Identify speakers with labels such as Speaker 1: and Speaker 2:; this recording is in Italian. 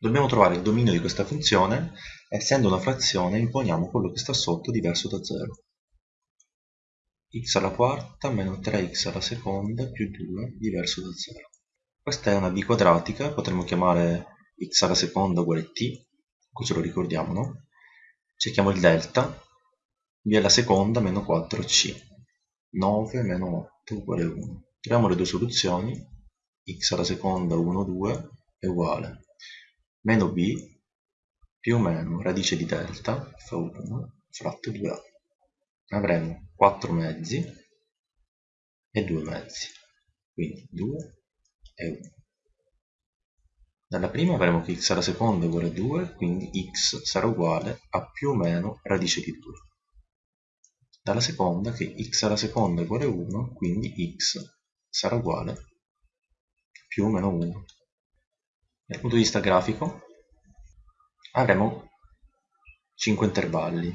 Speaker 1: Dobbiamo trovare il dominio di questa funzione, essendo una frazione imponiamo quello che sta sotto diverso da 0. x alla quarta meno 3x alla seconda più 2 diverso da 0. Questa è una b quadratica, potremmo chiamare x alla seconda uguale t, così lo ricordiamo, no? Cerchiamo il delta, b alla seconda meno 4c, 9 meno 8 uguale 1. Troviamo le due soluzioni, x alla seconda 1, 2 è uguale meno b più o meno radice di delta fa 1 fratto 2a. Avremo 4 mezzi e 2 mezzi, quindi 2 e 1. Dalla prima avremo che x alla seconda è uguale a 2, quindi x sarà uguale a più o meno radice di 2. Dalla seconda che x alla seconda è uguale a 1, quindi x sarà uguale a più o meno 1. Dal punto di vista grafico avremo 5 intervalli